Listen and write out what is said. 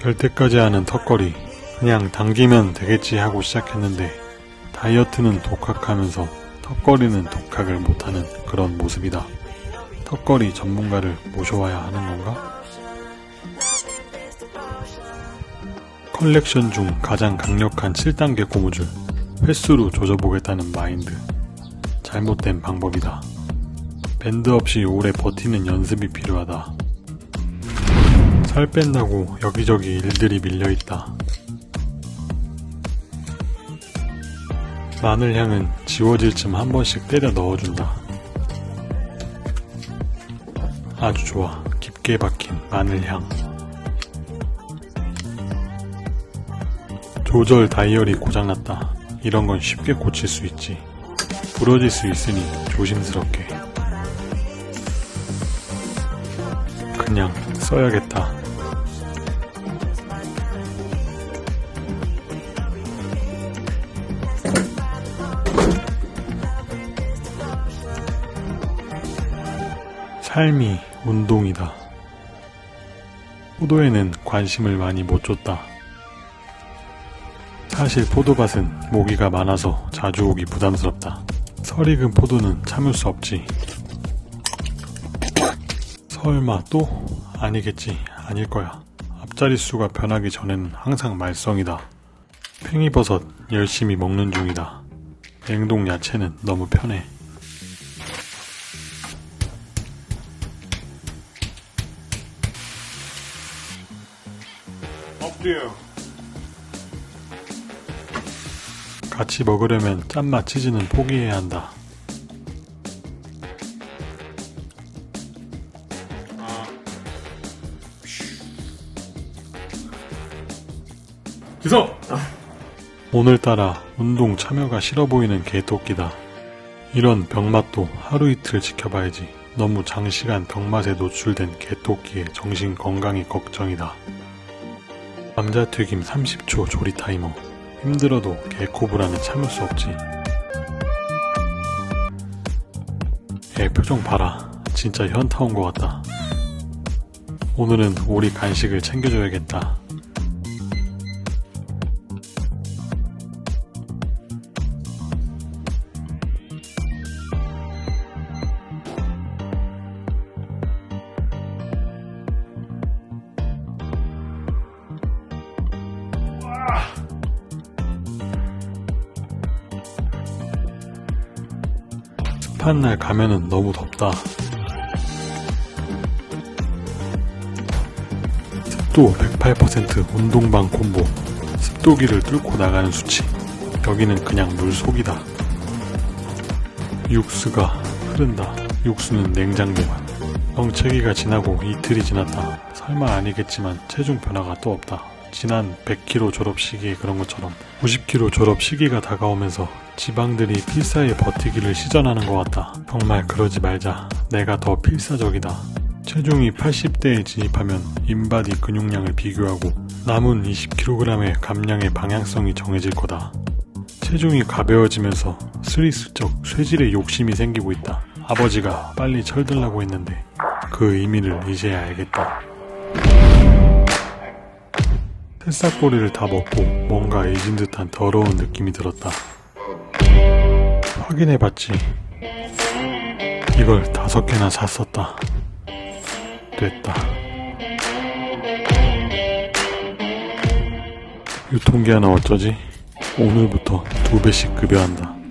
될 때까지 하는 턱걸이 그냥 당기면 되겠지 하고 시작했는데 다이어트는 독학하면서 턱걸이는 독학을 못하는 그런 모습이다. 턱걸이 전문가를 모셔와야 하는 건가? 컬렉션 중 가장 강력한 7단계 고무줄 횟수로 조져보겠다는 마인드 잘못된 방법이다. 밴드 없이 오래 버티는 연습이 필요하다. 살 뺀다고 여기저기 일들이 밀려있다. 마늘향은 지워질 쯤 한 번씩 때려 넣어준다. 아주 좋아. 깊게 박힌 마늘향. 조절 다이얼이 고장났다. 이런 건 쉽게 고칠 수 있지. 부러질 수 있으니 조심스럽게. 그냥 써야겠다. 삶이 운동이다. 포도에는 관심을 많이 못 줬다. 사실 포도밭은 모기가 많아서 자주 오기 부담스럽다. 설익은 포도는 참을 수 없지. 설마 또? 아니겠지. 아닐 거야. 앞자릿수가 변하기 전에는 항상 말썽이다. 팽이버섯 열심히 먹는 중이다. 냉동 야채는 너무 편해. 엎드려. 같이 먹으려면 짠맛 치즈는 포기해야 한다. 기서. 오늘따라 운동 참여가 싫어 보이는 개토끼다. 이런 병맛도 하루 이틀 지켜봐야지. 너무 장시간 병맛에 노출된 개토끼의 정신 건강이 걱정이다. 감자튀김 30초 조리 타이머. 힘들어도 개코브라는 참을 수 없지. 애 표정 봐라. 진짜 현타 온 것 같다. 오늘은 우리 간식을 챙겨줘야겠다. 습한 날 가면은 너무 덥다. 습도 108% 운동방 콤보. 습도기를 뚫고 나가는 수치. 여기는 그냥 물속이다. 육수가 흐른다. 육수는 냉장 보관. 정체기가 지나고 이틀이 지났다. 설마 아니겠지만 체중 변화가 또 없다. 지난 100kg 졸업 시기에 그런 것처럼 90kg 졸업 시기가 다가오면서 지방들이 필사에 버티기를 시전하는 것 같다. 정말 그러지 말자. 내가 더 필사적이다. 체중이 80대에 진입하면 인바디 근육량을 비교하고 남은 20kg의 감량의 방향성이 정해질 거다. 체중이 가벼워지면서 스리슬쩍 쇠질에 욕심이 생기고 있다. 아버지가 빨리 철들라고 했는데 그 의미를 이제야 알겠다. 새싹보리를 다 먹고 뭔가 잊은 듯한 더러운 느낌이 들었다. 확인해봤지. 이걸 다섯 개나 샀었다. 됐다. 유통기한은 어쩌지? 오늘부터 두 배씩 급여한다.